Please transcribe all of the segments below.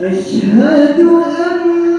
أشهد أن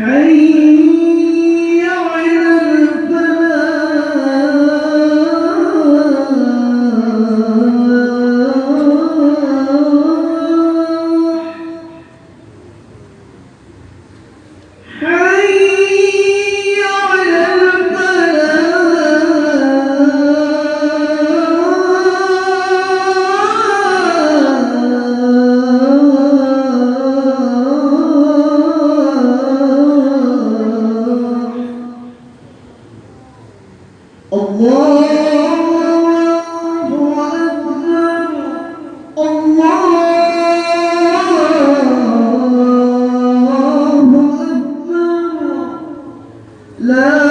Hey. Não.